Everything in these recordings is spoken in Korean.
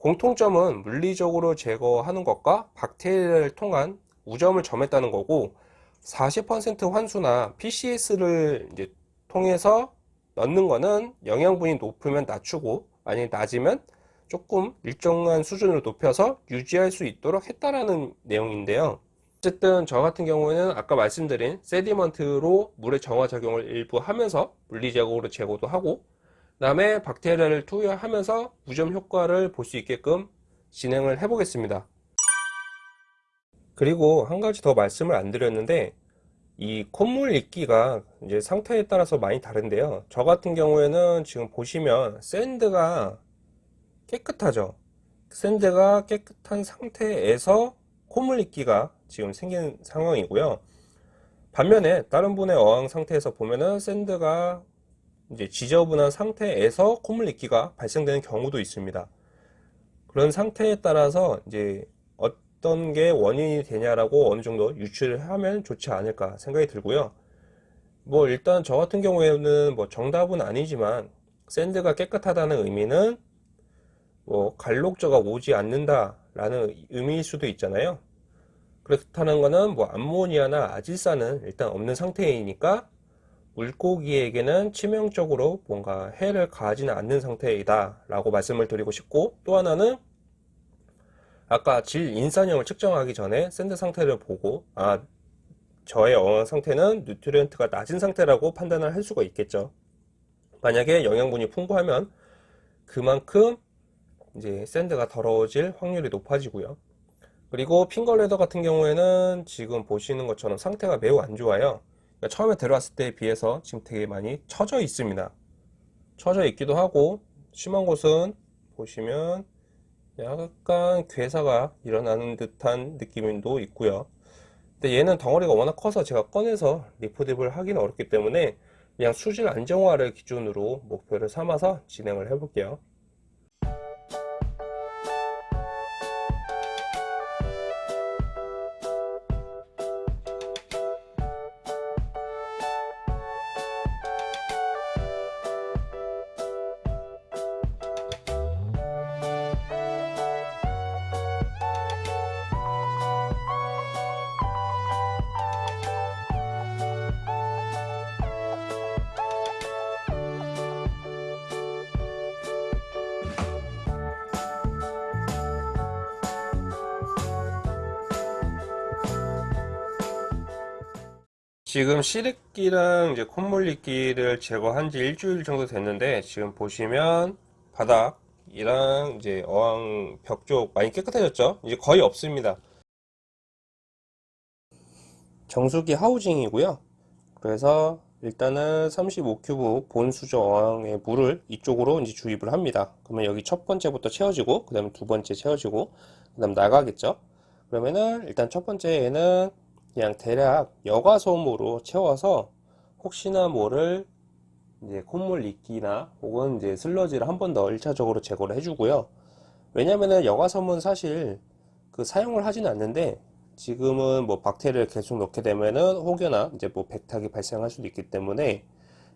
공통점은 물리적으로 제거하는 것과 박테리아를 통한 우점을 점했다는 거고 40% 환수나 PCS를 이제 통해서 넣는 거는 영양분이 높으면 낮추고 만약에 낮으면 조금 일정한 수준으로 높여서 유지할 수 있도록 했다라는 내용인데요. 어쨌든 저 같은 경우에는 아까 말씀드린 세디먼트로 물의 정화 작용을 일부 하면서 물리적으로 제거도 하고 그 다음에 박테리아를 투여하면서 무점 효과를 볼 수 있게끔 진행을 해 보겠습니다. 그리고 한 가지 더 말씀을 안 드렸는데 이 콧물 익기가 이제 상태에 따라서 많이 다른데요. 저 같은 경우에는 지금 보시면 샌드가 깨끗하죠. 샌드가 깨끗한 상태에서 콧물 익기가 지금 생긴 상황이고요. 반면에 다른 분의 어항 상태에서 보면은 샌드가 이제 지저분한 상태에서 콧물 익기가 발생되는 경우도 있습니다. 그런 상태에 따라서 이제 어떤 게 원인이 되냐라고 어느 정도 유추를 하면 좋지 않을까 생각이 들고요. 뭐 일단 저 같은 경우에는 뭐 정답은 아니지만 샌드가 깨끗하다는 의미는 뭐 갈록저가 오지 않는다 라는 의미일 수도 있잖아요. 그렇다는 거는 뭐 암모니아나 아질산은 일단 없는 상태이니까 물고기에게는 치명적으로 뭔가 해를 가하지는 않는 상태이다 라고 말씀을 드리고 싶고 또 하나는 아까 질 인산염을 측정하기 전에 sand 상태를 보고 아 저의 어항 상태는 nutrient가 낮은 상태라고 판단을 할 수가 있겠죠. 만약에 영양분이 풍부하면 그만큼 이제 sand가 더러워질 확률이 높아지고요. 그리고 finger leather 같은 경우에는 지금 보시는 것처럼 상태가 매우 안 좋아요 그러니까 처음에 들어왔을 때에 비해서 지금 되게 많이 처져 있습니다. 처져 있기도 하고 심한 곳은 보시면 약간 괴사가 일어나는 듯한 느낌도 있고요. 근데 얘는 덩어리가 워낙 커서 제가 꺼내서 리포딥을 하기는 어렵기 때문에 그냥 수질 안정화를 기준으로 목표를 삼아서 진행을 해 볼게요 지금 시래끼랑 이제 콧물리끼를 제거한 지 일주일 정도 됐는데 지금 보시면 바닥이랑 이제 어항 벽 쪽 많이 깨끗해졌죠? 이제 거의 없습니다. 정수기 하우징이고요. 그래서 일단은 35큐브 본수저 어항의 물을 이쪽으로 이제 주입을 합니다. 그러면 여기 첫 번째부터 채워지고 그 다음에 두 번째 채워지고 그 다음 나가겠죠? 그러면은 일단 첫 번째에는 그냥 대략 여과솜으로 채워서 혹시나 모를 이제 콧물 이끼나 혹은 이제 슬러지를 한 번 더 1차적으로 제거를 해주고요. 왜냐면은 여과솜은 사실 그 사용을 하지는 않는데 지금은 뭐 박테리아를 계속 넣게 되면은 혹여나 이제 뭐 백탁이 발생할 수도 있기 때문에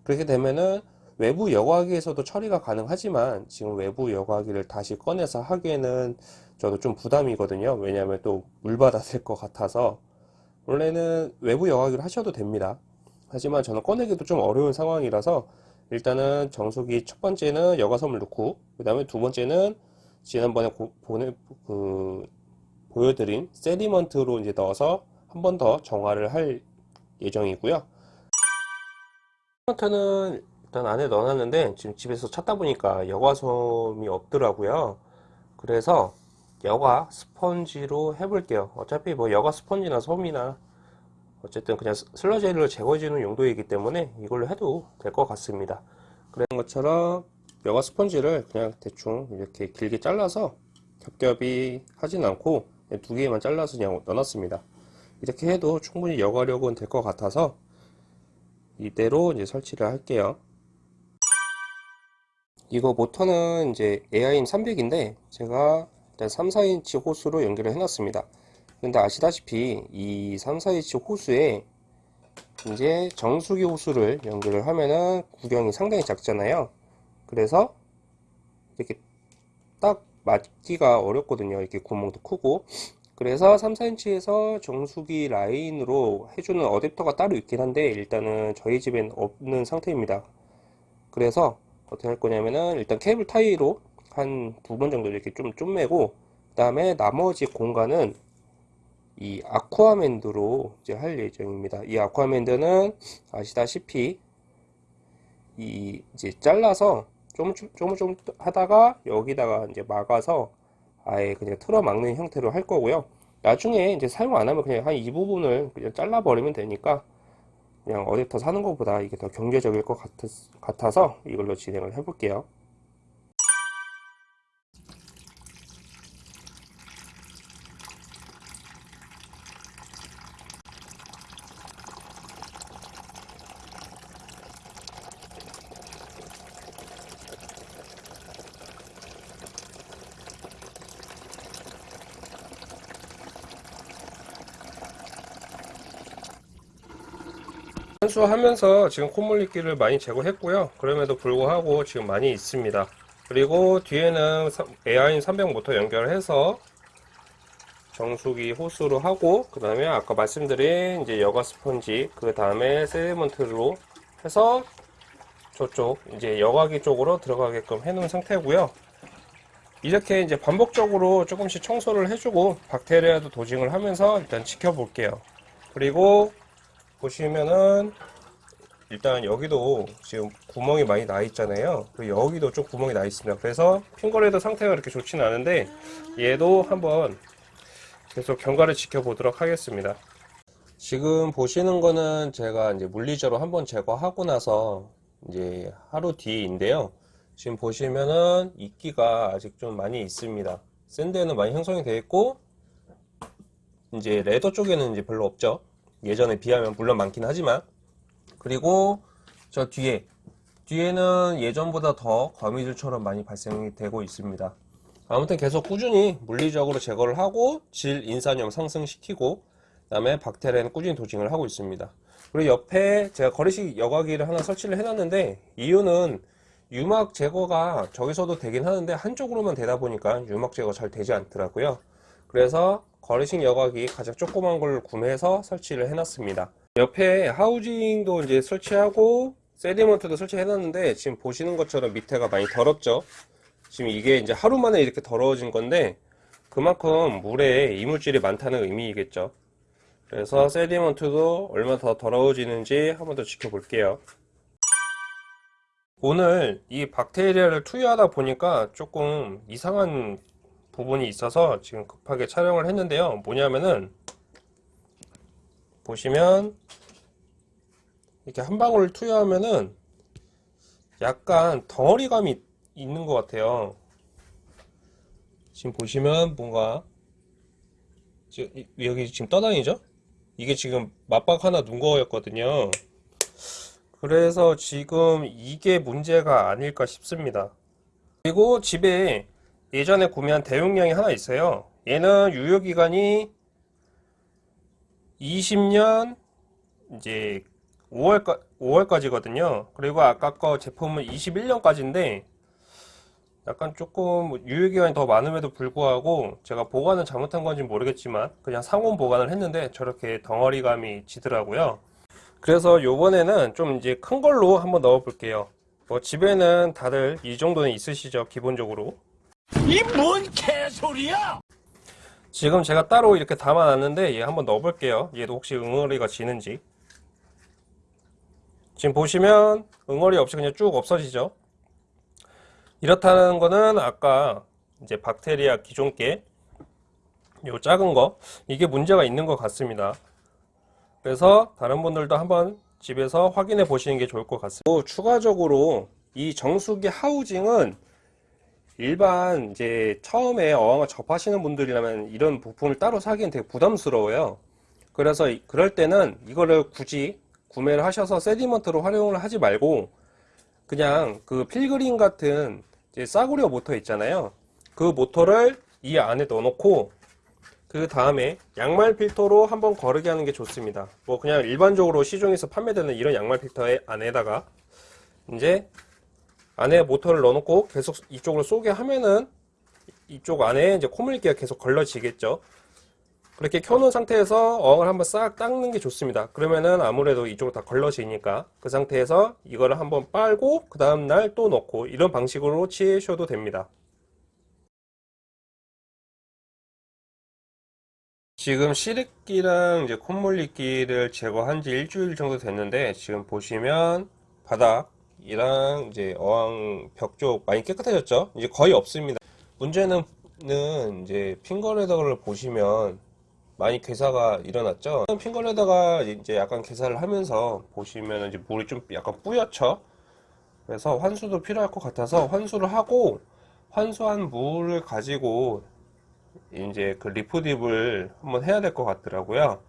그렇게 되면은 외부 여과기에서도 처리가 가능하지만 지금 외부 여과기를 다시 꺼내서 하기에는 저도 좀 부담이거든요. 왜냐하면 또 물받아 될것 같아서 원래는 외부 여과기를 하셔도 됩니다. 하지만 저는 꺼내기도 좀 어려운 상황이라서 일단은 정수기 첫 번째는 여과섬을 넣고 그 다음에 두 번째는 지난번에 고, 보내, 그, 보여드린 세디먼트로 이제 넣어서 한 번 더 정화를 할 예정이고요. 세디먼트는 일단 안에 넣어놨는데 지금 집에서 찾다 보니까 여과솜이 없더라고요. 그래서 여과 스펀지로 해볼게요. 어차피 뭐 여과 스펀지나 솜이나 어쨌든 그냥 슬러지를 제거해주는 용도이기 때문에 이걸로 해도 될 것 같습니다. 그런 것처럼 여과 스펀지를 그냥 대충 이렇게 길게 잘라서 겹겹이 하진 않고 두 개만 잘라서 그냥 넣어놨습니다. 이렇게 해도 충분히 여과력은 될 것 같아서 이대로 이제 설치를 할게요. 이거 모터는 이제 AIM 300인데 제가 일단 3, 4인치 호스로 연결을 해놨습니다. 근데 아시다시피 이 3, 4인치 호스에 이제 정수기 호스를 연결을 하면은 구경이 상당히 작잖아요. 그래서 이렇게 딱 맞기가 어렵거든요. 이렇게 구멍도 크고. 그래서 3, 4인치에서 정수기 라인으로 해주는 어댑터가 따로 있긴 한데 일단은 저희 집엔 없는 상태입니다. 그래서 어떻게 할 거냐면은 일단 케이블 타이로 한 두 번 정도 이렇게 좀 쪼매고 그 다음에 나머지 공간은 이 아쿠아맨드로 이제 할 예정입니다. 이 아쿠아맨드는 아시다시피 이 이제 잘라서 좀좀좀 하다가 여기다가 이제 막아서 아예 그냥 틀어 막는 형태로 할 거고요. 나중에 이제 사용 안 하면 그냥 한 이 부분을 그냥 잘라 버리면 되니까 그냥 어댑터 사는 것보다 이게 더 경제적일 것 같아서 이걸로 진행을 해 볼게요. 환수하면서 지금 콧물리기를 많이 제거했고요. 그럼에도 불구하고 지금 많이 있습니다. 그리고 뒤에는 에어인 300 모터 연결해서 정수기 호스로 하고 그 다음에 아까 말씀드린 이제 여과 스펀지 그 다음에 세디먼트로 해서 저쪽 이제 여과기 쪽으로 들어가게끔 해 놓은 상태고요. 이렇게 이제 반복적으로 조금씩 청소를 해주고 박테리아도 도징을 하면서 일단 지켜볼게요. 그리고 보시면은 일단 여기도 지금 구멍이 많이 나 있잖아요. 그리고 여기도 좀 구멍이 나 있습니다. 그래서 핑거레드 상태가 그렇게 좋지는 않은데 얘도 한번 계속 경과를 지켜보도록 하겠습니다. 지금 보시는 거는 제가 이제 물리적으로 한번 제거하고 나서 이제 하루 뒤인데요. 지금 보시면은 이끼가 아직 좀 많이 있습니다. 샌드에는 많이 형성이 되어 있고 이제 레더 쪽에는 이제 별로 없죠 예전에 비하면 물론 많긴 하지만. 그리고 저 뒤에 뒤에는 예전보다 더 거미줄처럼 많이 발생이 되고 있습니다. 아무튼 계속 꾸준히 물리적으로 제거를 하고 질 인산염 상승시키고 그 다음에 박테리아는 꾸준히 도징을 하고 있습니다. 그리고 옆에 제가 거리식 여과기를 하나 설치를 해놨는데 이유는 유막 제거가 저기서도 되긴 하는데 한쪽으로만 되다 보니까 유막 제거 잘 되지 않더라고요. 그래서 거리식 여과기 가장 조그만 걸 구매해서 설치를 해놨습니다. 옆에 하우징도 이제 설치하고 세디먼트도 설치해 놨는데 지금 보시는 것처럼 밑에가 많이 더럽죠? 지금 이게 이제 하루 만에 이렇게 더러워진 건데 그만큼 물에 이물질이 많다는 의미이겠죠? 그래서 세디먼트도 얼마나 더 더러워지는지 한번 더 지켜볼게요. 오늘 이 박테리아를 투여하다 보니까 조금 이상한 부분이 있어서 지금 급하게 촬영을 했는데요. 뭐냐면은 보시면 이렇게 한 방울 투여하면은 약간 덩어리감이 있는 것 같아요. 지금 보시면 뭔가 지금 여기 지금 떠다니죠? 이게 지금 맞박 하나 눈 거였거든요. 그래서 지금 이게 문제가 아닐까 싶습니다. 그리고 집에 예전에 구매한 대용량이 하나 있어요. 얘는 유효기간이 20년 이제 5월까, 5월까지거든요. 그리고 아까 거 제품은 21년까지인데 약간 조금 유효기간이 더 많음에도 불구하고 제가 보관을 잘못한 건지 모르겠지만 그냥 상온 보관을 했는데 저렇게 덩어리감이 지더라고요. 그래서 요번에는 좀 이제 큰 걸로 한번 넣어 볼게요. 뭐 집에는 다들 이 정도는 있으시죠 기본적으로 이 뭔 개소리야! 지금 제가 따로 이렇게 담아놨는데 얘 한번 넣어볼게요. 얘도 혹시 응어리가 지는지. 지금 보시면 응어리 없이 그냥 쭉 없어지죠. 이렇다는 거는 아까 이제 박테리아 기존께 요 작은 거 이게 문제가 있는 것 같습니다. 그래서 다른 분들도 한번 집에서 확인해 보시는 게 좋을 것 같습니다. 또 추가적으로 이 정수기 하우징은 일반 이제 처음에 어항을 접하시는 분들이라면 이런 부품을 따로 사기엔 되게 부담스러워요. 그래서 그럴 때는 이거를 굳이 구매를 하셔서 세디먼트로 활용을 하지 말고 그냥 그 필그린 같은 싸구려 모터 있잖아요. 그 모터를 이 안에 넣어놓고 그 다음에 양말 필터로 한번 거르게 하는 게 좋습니다. 뭐 그냥 일반적으로 시중에서 판매되는 이런 양말 필터의 안에다가 이제 안에 모터를 넣어놓고 계속 이쪽으로 쏘게 하면은 이쪽 안에 이제 콧물기가 계속 걸러지겠죠. 그렇게 켜놓은 상태에서 어항을 한번 싹 닦는 게 좋습니다. 그러면은 아무래도 이쪽으로 다 걸러지니까 그 상태에서 이거를 한번 빨고 그 다음날 또 넣고 이런 방식으로 치셔도 됩니다. 지금 시래기랑 이제 콧물리기를 제거한 지 일주일 정도 됐는데 지금 보시면 바닥 이랑 이제 어항 벽 쪽 많이 깨끗해졌죠? 이제 거의 없습니다. 문제는 이제 핑거레더를 보시면 많이 괴사가 일어났죠. 핑거레더가 이제 약간 괴사를 하면서 보시면 이제 물이 좀 약간 뿌옇죠. 그래서 환수도 필요할 것 같아서 환수를 하고 환수한 물을 가지고 이제 그 리프딥을 한번 해야 될 것 같더라고요.